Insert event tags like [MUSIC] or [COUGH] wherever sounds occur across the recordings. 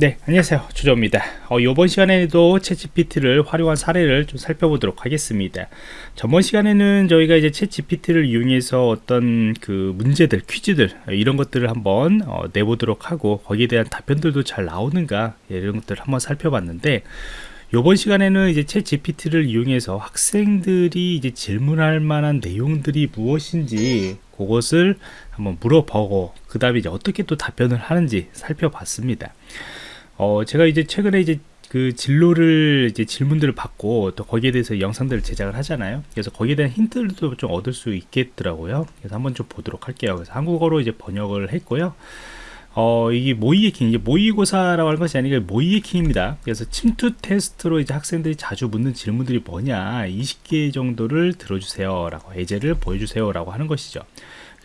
네 안녕하세요. 주조입니다. 어, 이번 시간에도 챗GPT를 활용한 사례를 좀 살펴보도록 하겠습니다. 전번 시간에는 저희가 이제 챗GPT를 이용해서 어떤 그 문제들 퀴즈들 이런 것들을 한번 어, 내보도록 하고 거기에 대한 답변들도 잘 나오는가 예, 이런 것들을 한번 살펴봤는데 이번 시간에는 이제 챗 GPT를 이용해서 학생들이 이제 질문할 만한 내용들이 무엇인지 그것을 한번 물어보고 그 다음에 이제 어떻게 또 답변을 하는지 살펴봤습니다. 어, 제가 이제 최근에 이제 그 진로를 이제 질문들을 받고 또 거기에 대해서 영상들을 제작을 하잖아요. 그래서 거기에 대한 힌트도 좀 얻을 수 있겠더라고요. 그래서 한번 좀 보도록 할게요. 그래서 한국어로 이제 번역을 했고요. 어, 이게 모의에킹, 이게 모의고사라고 하는 것이 아니라 모의에킹입니다. 그래서 침투 테스트로 이제 학생들이 자주 묻는 질문들이 뭐냐, 20개 정도를 들어주세요. 라고, 예제를 보여주세요. 라고 하는 것이죠.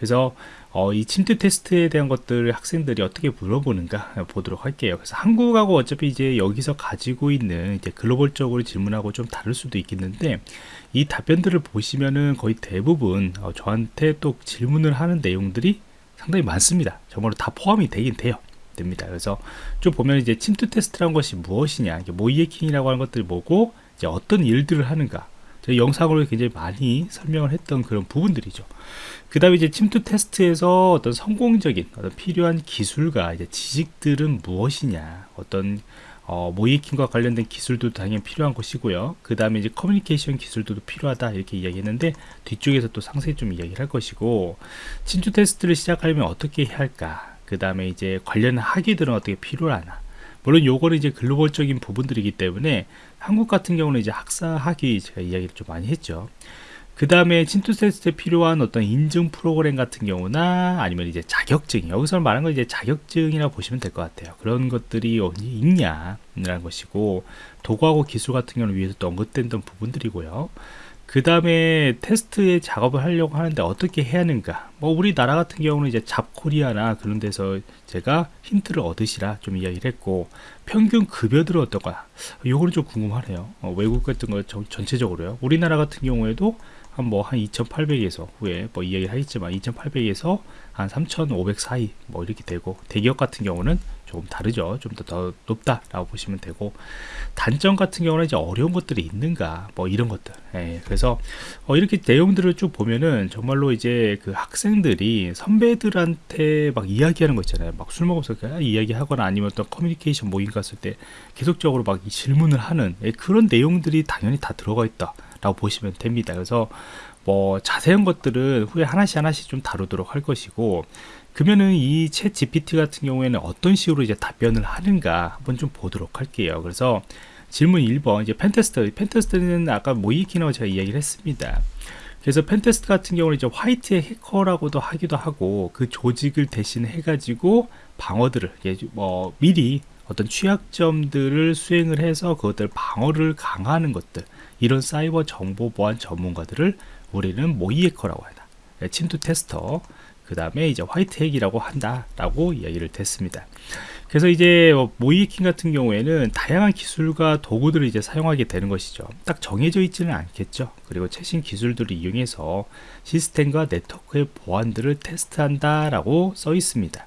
그래서 어, 이 침투 테스트에 대한 것들을 학생들이 어떻게 물어보는가 보도록 할게요. 그래서 한국하고 어차피 이제 여기서 가지고 있는 이제 글로벌적으로 질문하고 좀 다를 수도 있겠는데 이 답변들을 보시면은 거의 대부분 어, 저한테 또 질문을 하는 내용들이 상당히 많습니다. 정말로 다 포함이 되긴 돼요. 됩니다. 그래서 좀 보면 이제 침투 테스트라는 것이 무엇이냐, 모의해킹이라고 하는 것들이 뭐고, 이제 어떤 일들을 하는가, 저희 영상으로 굉장히 많이 설명을 했던 그런 부분들이죠. 그 다음에 이제 침투 테스트에서 어떤 성공적인 어떤 필요한 기술과 이제 지식들은 무엇이냐, 어떤 어, 모이킹과 관련된 기술도 당연히 필요한 것이고요. 그 다음에 이제 커뮤니케이션 기술도 필요하다 이렇게 이야기했는데 뒤쪽에서 또 상세히 좀 이야기를 할 것이고 침투 테스트를 시작하려면 어떻게 해야 할까? 그 다음에 이제 관련 학위들은 어떻게 필요하나? 물론 요거는 이제 글로벌적인 부분들이기 때문에 한국 같은 경우는 이제 학사 학위 제가 이야기를 좀 많이 했죠. 그 다음에 침투 테스트에 필요한 어떤 인증 프로그램 같은 경우나 아니면 이제 자격증 여기서 말하는 건 이제 자격증이라고 보시면 될 것 같아요 그런 것들이 어디 있냐라는 것이고 도구하고 기술 같은 경우는 위에서 또 언급된 부분들이고요 그 다음에 테스트의 작업을 하려고 하는데 어떻게 해야 하는가? 뭐 우리나라 같은 경우는 이제 잡코리아나 그런 데서 제가 힌트를 얻으시라 좀 이야기를 했고 평균 급여들은 어떨까? 요거는 좀 궁금하네요. 어, 외국 같은 거 전체적으로요. 우리나라 같은 경우에도 한 뭐 한 2,800에서 후에 뭐 이야기를 하겠지만 2,800에서 한 3,500 사이 뭐 이렇게 되고 대기업 같은 경우는 조금 다르죠. 좀더더 높다라고 보시면 되고 단점 같은 경우는 이제 어려운 것들이 있는가 뭐 이런 것들. 예, 그래서 어, 이렇게 내용들을 쭉 보면은 정말로 이제 그 학생들이 선배들한테 막 이야기하는 거 있잖아요. 막 술 먹으면서 이야기하거나 아니면 또 커뮤니케이션 모임 갔을 때 계속적으로 막 질문을 하는 예, 그런 내용들이 당연히 다 들어가 있다. 라고 보시면 됩니다. 그래서 뭐 자세한 것들은 후에 하나씩 하나씩 좀 다루도록 할 것이고 그러면은 이 ChatGPT 같은 경우에는 어떤 식으로 이제 답변을 하는가 한번 좀 보도록 할게요. 그래서 질문 1번 이제 pentest pentest는 아까 모의해킹이라고 제가 이야기를 했습니다. 그래서 pentest 같은 경우는 이제 화이트 해커라고도 하기도 하고 그 조직을 대신 해 가지고 방어들을 뭐 미리 어떤 취약점들을 수행을 해서 그것들 방어를 강화하는 것들 이런 사이버 정보 보안 전문가들을 우리는 모이에커라고 한다. 네, 침투 테스터, 그 다음에 이제 화이트 핵이라고 한다라고 이야기를 됐습니다. 그래서 이제 뭐 모이킹 같은 경우에는 다양한 기술과 도구들을 이제 사용하게 되는 것이죠. 딱 정해져 있지는 않겠죠. 그리고 최신 기술들을 이용해서 시스템과 네트워크의 보안들을 테스트한다라고 써 있습니다.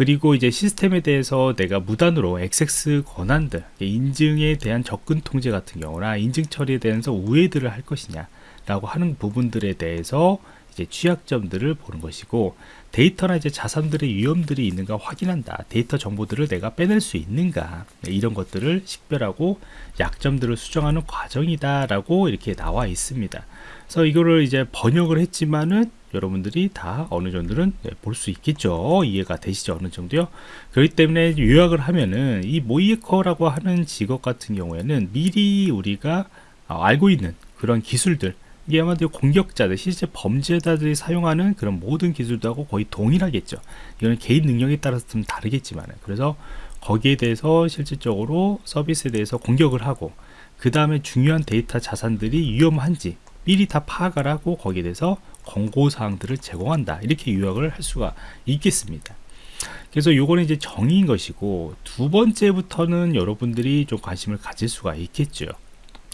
그리고 이제 시스템에 대해서 내가 무단으로 액세스 권한들 인증에 대한 접근 통제 같은 경우나 인증 처리에 대해서 우회들을 할 것이냐 라고 하는 부분들에 대해서 이제 취약점들을 보는 것이고 데이터나 이제 자산들의 위험들이 있는가 확인한다. 데이터 정보들을 내가 빼낼 수 있는가. 네, 이런 것들을 식별하고 약점들을 수정하는 과정이다 라고 이렇게 나와 있습니다. 그래서 이거를 이제 번역을 했지만은 여러분들이 다 어느 정도는 네, 볼수 있겠죠. 이해가 되시죠? 어느 정도요? 그렇기 때문에 요약을 하면은 이 모이커라고 하는 직업 같은 경우에는 미리 우리가 어, 알고 있는 그런 기술들 이게 아마도 공격자들 실제 범죄자들이 사용하는 그런 모든 기술들하고 거의 동일하겠죠. 이거는 개인 능력에 따라서 좀 다르겠지만 그래서 거기에 대해서 실질적으로 서비스에 대해서 공격을 하고 그 다음에 중요한 데이터 자산들이 위험한지 미리 다 파악을 하고 거기에 대해서 권고사항들을 제공한다. 이렇게 요약을 할 수가 있겠습니다. 그래서 요거는 이제 정의인 것이고 두 번째부터는 여러분들이 좀 관심을 가질 수가 있겠죠.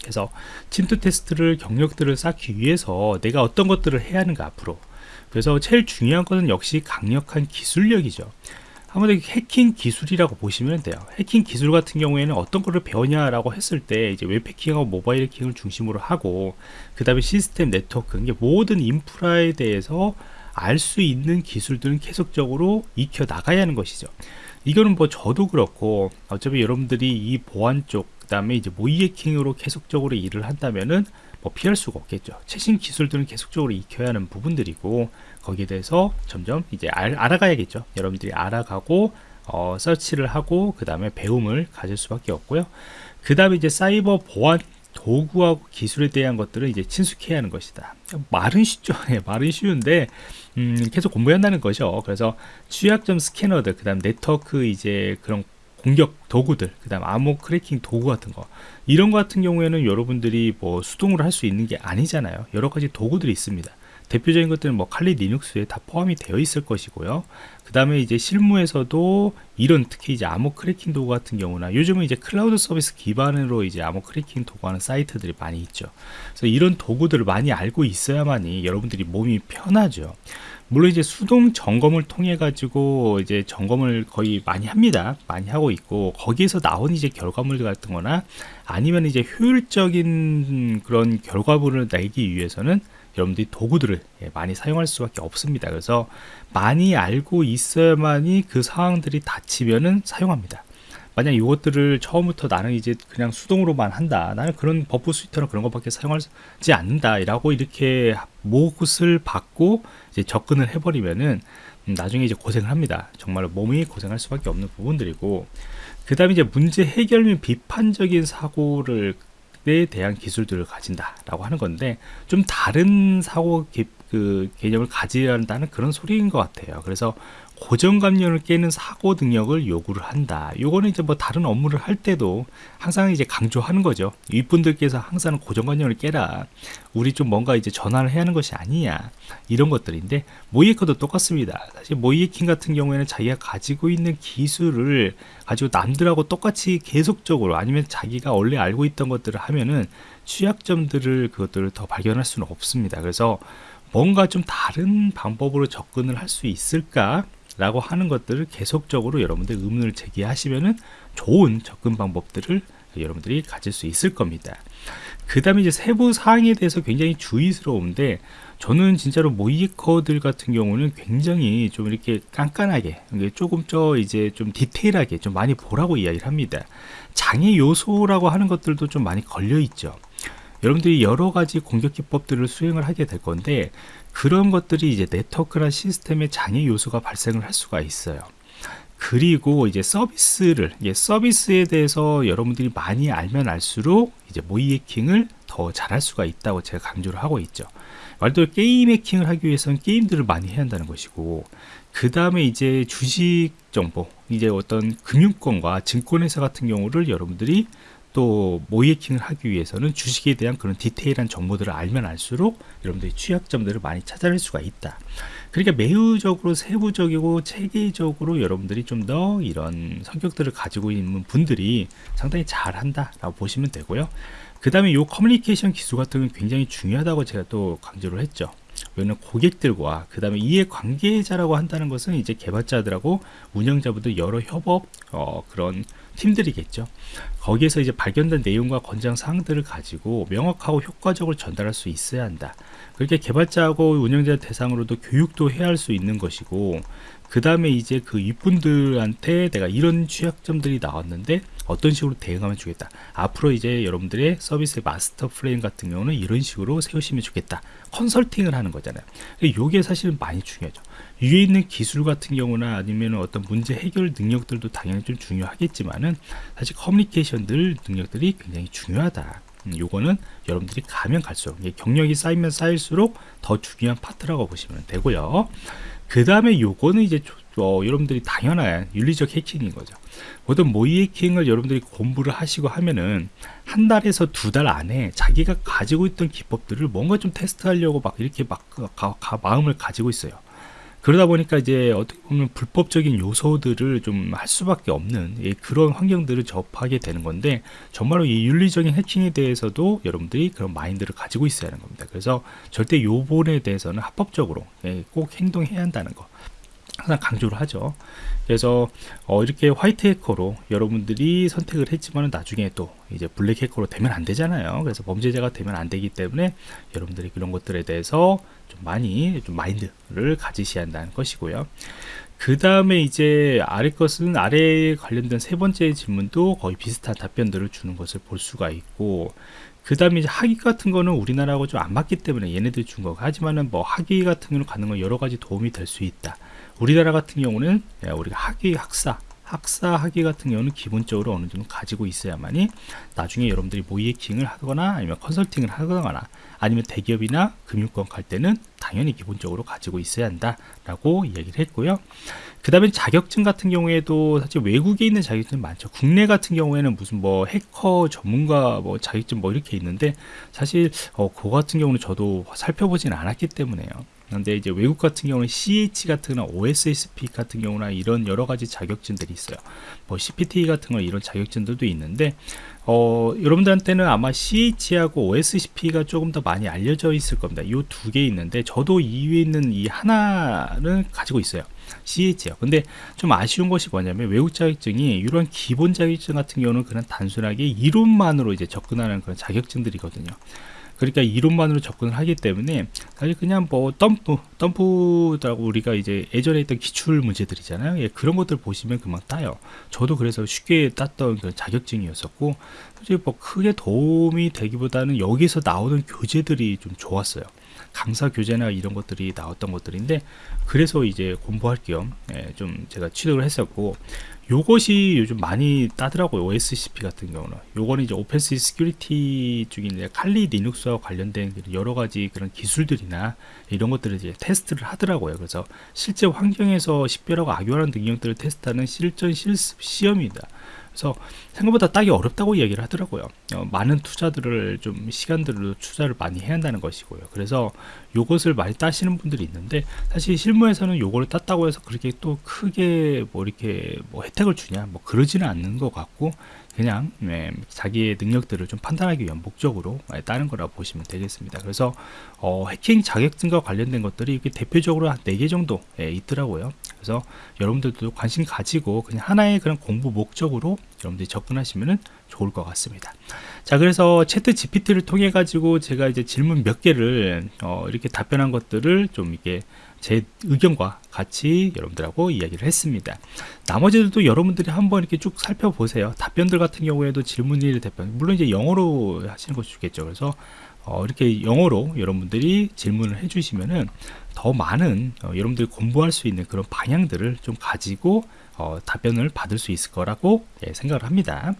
그래서 침투 테스트를 경력들을 쌓기 위해서 내가 어떤 것들을 해야 하는가 앞으로. 그래서 제일 중요한 것은 역시 강력한 기술력이죠 한번 해킹 기술이라고 보시면 돼요. 해킹 기술 같은 경우에는 어떤 거를 배웠냐라고 했을 때 이제 웹 해킹하고 모바일 해킹을 중심으로 하고 그 다음에 시스템 네트워크 이게 모든 인프라에 대해서 알 수 있는 기술들은 계속적으로 익혀 나가야 하는 것이죠. 이거는 뭐 저도 그렇고 어차피 여러분들이 이 보안 쪽 그 다음에 이제 모의 해킹으로 계속적으로 일을 한다면은 뭐 피할 수가 없겠죠. 최신 기술들은 계속적으로 익혀야 하는 부분들이고 거기에 대해서 점점 이제 알, 아가야겠죠 여러분들이 알아가고 어, 서치를 하고 그 다음에 배움을 가질 수밖에 없고요. 그 다음에 이제 사이버 보안 도구하고 기술에 대한 것들을 이제 친숙해야 하는 것이다. 말은 쉽죠. 네, [LAUGHS] 말은 쉬운데 음, 계속 공부해야 한다는 거죠. 그래서 취약점 스캐너들, 그 다음 네트워크 이제 그런 공격 도구들, 그 다음 암호 크래킹 도구 같은 거 이런 거 같은 경우에는 여러분들이 뭐 수동으로 할 수 있는 게 아니잖아요. 여러 가지 도구들이 있습니다. 대표적인 것들은 뭐 칼리 리눅스에 다 포함이 되어 있을 것이고요. 그 다음에 이제 실무에서도 이런 특히 이제 암호 크래킹 도구 같은 경우나 요즘은 이제 클라우드 서비스 기반으로 이제 암호 크래킹 도구하는 사이트들이 많이 있죠. 그래서 이런 도구들을 많이 알고 있어야만이 여러분들이 몸이 편하죠. 물론 이제 수동 점검을 통해 가지고 이제 점검을 거의 많이 합니다. 많이 하고 있고 거기에서 나온 이제 결과물 같은 거나 아니면 이제 효율적인 그런 결과물을 내기 위해서는 여러분들이 도구들을 예, 많이 사용할 수밖에 없습니다. 그래서 많이 알고 있어야만이 그 상황들이 닥치면은 사용합니다. 만약 이것들을 처음부터 나는 이제 그냥 수동으로만 한다. 나는 그런 Burp Suite나 그런 것밖에 사용하지 않는다. 라고 이렇게 몫을 받고 이제 접근을 해버리면은 나중에 이제 고생을 합니다. 정말로 몸이 고생할 수밖에 없는 부분들이고 그 다음에 이제 문제 해결 및 비판적인 사고를 에 대한 기술들을 가진다라고 하는 건데 좀 다른 사고 개, 그 개념을 가져야 한다는 그런 소리인 것 같아요. 그래서 고정관념을 깨는 사고 능력을 요구를 한다. 요거는 이제 뭐 다른 업무를 할 때도 항상 이제 강조하는 거죠. 윗분들께서 항상 고정관념을 깨라. 우리 좀 뭔가 이제 전환을 해야 하는 것이 아니냐. 이런 것들인데 모이에커도 똑같습니다. 사실 모이에킹 같은 경우에는 자기가 가지고 있는 기술을 가지고 남들하고 똑같이 계속적으로 아니면 자기가 원래 알고 있던 것들을 하면은 취약점들을 그것들을 더 발견할 수는 없습니다. 그래서 뭔가 좀 다른 방법으로 접근을 할 수 있을까 라고 하는 것들을 계속적으로 여러분들 의문을 제기하시면은 좋은 접근 방법들을 여러분들이 가질 수 있을 겁니다. 그 다음에 이제 세부 사항에 대해서 굉장히 주의스러운데 저는 진짜로 모이커들 같은 경우는 굉장히 좀 이렇게 깐깐하게 조금 더 이제 좀 디테일하게 좀 많이 보라고 이야기를 합니다. 장애 요소라고 하는 것들도 좀 많이 걸려 있죠. 여러분들이 여러 가지 공격 기법들을 수행을 하게 될 건데 그런 것들이 이제 네트워크나 시스템의 장애 요소가 발생을 할 수가 있어요. 그리고 이제 서비스를 예, 서비스에 대해서 여러분들이 많이 알면 알수록 이제 모의 해킹을 더 잘할 수가 있다고 제가 강조를 하고 있죠. 말대로 게임 해킹을 하기 위해서는 게임들을 많이 해야 한다는 것이고 그 다음에 이제 주식 정보 이제 어떤 금융권과 증권회사 같은 경우를 여러분들이 또 모이킹을 하기 위해서는 주식에 대한 그런 디테일한 정보들을 알면 알수록 여러분들이 취약점들을 많이 찾아낼 수가 있다. 그러니까 매우적으로 세부적이고 체계적으로 여러분들이 좀 더 이런 성격들을 가지고 있는 분들이 상당히 잘한다 라고 보시면 되고요. 그 다음에 이 커뮤니케이션 기술 같은 건 굉장히 중요하다고 제가 또 강조를 했죠. 왜냐면 고객들과 그 다음에 이해 관계자라고 한다는 것은 이제 개발자들하고 운영자분들 여러 협업 어, 그런 팀들이겠죠. 거기에서 이제 발견된 내용과 권장 사항들을 가지고 명확하고 효과적으로 전달할 수 있어야 한다. 그렇게 개발자하고 운영자 대상으로도 교육도 해야 할 수 있는 것이고 그 다음에 이제 그 이분들한테 내가 이런 취약점들이 나왔는데 어떤 식으로 대응하면 좋겠다 앞으로 이제 여러분들의 서비스의 마스터 프레임 같은 경우는 이런 식으로 세우시면 좋겠다 컨설팅을 하는 거잖아요 이게 사실은 많이 중요하죠 위에 있는 기술 같은 경우나 아니면 어떤 문제 해결 능력들도 당연히 좀 중요하겠지만은 사실 커뮤니케이션 들 능력들이 굉장히 중요하다 음, 요거는 여러분들이 가면 갈수록 경력이 쌓이면 쌓일수록 더 중요한 파트라고 보시면 되고요 그 다음에 요거는 이제 어, 여러분들이 당연한 윤리적 해킹인 거죠. 모든 모의 해킹을 여러분들이 공부를 하시고 하면은 한 달에서 두 달 안에 자기가 가지고 있던 기법들을 뭔가 좀 테스트하려고 막 이렇게 막 가, 가, 마음을 가지고 있어요. 그러다 보니까 이제 어떻게 보면 불법적인 요소들을 좀 할 수밖에 없는 예, 그런 환경들을 접하게 되는 건데 정말로 이 윤리적인 해킹에 대해서도 여러분들이 그런 마인드를 가지고 있어야 하는 겁니다. 그래서 절대 요번에 대해서는 합법적으로 예, 꼭 행동해야 한다는 거. 항상 강조를 하죠. 그래서 어, 이렇게 화이트 해커로 여러분들이 선택을 했지만 나중에 또 이제 블랙 해커로 되면 안 되잖아요. 그래서 범죄자가 되면 안 되기 때문에 여러분들이 그런 것들에 대해서 좀 많이 좀 마인드를 가지셔야 한다는 것이고요. 그 다음에 이제 아래 것은 아래에 관련된 세 번째 질문도 거의 비슷한 답변들을 주는 것을 볼 수가 있고 그 다음에 이제 학위 같은 거는 우리나라하고 좀 안 맞기 때문에 얘네들이 준 거고 하지만은 뭐 학위 같은 경우는 가는 건 여러 가지 도움이 될 수 있다 우리나라 같은 경우는 예, 우리가 학위 학사 학사 학위 같은 경우는 기본적으로 어느 정도 가지고 있어야만이 나중에 여러분들이 모이에킹을 하거나 아니면 컨설팅을 하거나 아니면 대기업이나 금융권 갈 때는 당연히 기본적으로 가지고 있어야 한다라고 이야기를 했고요. 그 다음에 자격증 같은 경우에도 사실 외국에 있는 자격증 많죠. 국내 같은 경우에는 무슨 뭐 해커 전문가 뭐 자격증 뭐 이렇게 있는데 사실 어, 그거 같은 경우는 저도 살펴보진 않았기 때문에요. 근데 이제 외국 같은 경우는 CH 같은 거나 OSSP 같은 경우나 이런 여러 가지 자격증들이 있어요. 뭐 CPT 같은 거 이런 자격증들도 있는데 어, 여러분들한테는 아마 CH하고 OSCP가 조금 더 많이 알려져 있을 겁니다. 이 두 개 있는데 저도 이 위에 있는 이 하나는 가지고 있어요. CH요. 근데 좀 아쉬운 것이 뭐냐면 외국 자격증이 이런 기본 자격증 같은 경우는 그냥 단순하게 이론만으로 이제 접근하는 그런 자격증들이거든요. 그러니까 이론만으로 접근을 하기 때문에 사실 그냥 뭐 덤프 덤프라고 우리가 이제 예전에 했던 기출 문제들이잖아요. 예, 그런 것들 보시면 금방 따요. 저도 그래서 쉽게 땄던 그 자격증이었었고 사실 뭐 크게 도움이 되기보다는 여기서 나오는 교재들이 좀 좋았어요. 강사 교재나 이런 것들이 나왔던 것들인데 그래서 이제 공부할 겸좀 예, 제가 취득을 했었고 요것이 요즘 많이 따더라고요 OSCP 같은 경우는. 요거는 이제 Offensive Security 중인 칼리 리눅스와 관련된 여러 가지 그런 기술들이나 이런 것들을 이제 테스트를 하더라고요. 그래서 실제 환경에서 식별하고 악용하는 능력들을 테스트하는 실전 실습 시험입니다 그래서 생각보다 따기 어렵다고 이야기를 하더라고요. 어, 많은 투자들을 좀 시간들을 투자를 많이 해야 한다는 것이고요. 그래서 요것을 많이 따시는 분들이 있는데 사실 실무에서는 요거를 땄다고 해서 그렇게 또 크게 뭐 이렇게 뭐 혜택을 주냐 뭐 그러지는 않는 것 같고 그냥 네, 자기의 능력들을 좀 판단하기 위한 목적으로 따는 거라고 보시면 되겠습니다. 그래서 어, 해킹 자격증과 관련된 것들이 이렇게 대표적으로 한 4개 정도 예, 있더라고요. 그래서 여러분들도 관심 가지고 그냥 하나의 그런 공부 목적으로 여러분들이 접근하시면 좋을 것 같습니다. 자, 그래서 채트 GPT를 통해 가지고 제가 이제 질문 몇 개를 어, 이렇게 답변한 것들을 좀 이게 제 의견과 같이 여러분들하고 이야기를 했습니다. 나머지들도 여러분들이 한번 이렇게 쭉 살펴보세요. 답변들 같은 경우에도 질문일 답변, 물론 이제 영어로 하시는 것이 좋겠죠. 그래서 어, 이렇게 영어로 여러분들이 질문을 해주시면은 더 많은 어, 여러분들이 공부할 수 있는 그런 방향들을 좀 가지고 어, 답변을 받을 수 있을 거라고 예, 생각을 합니다.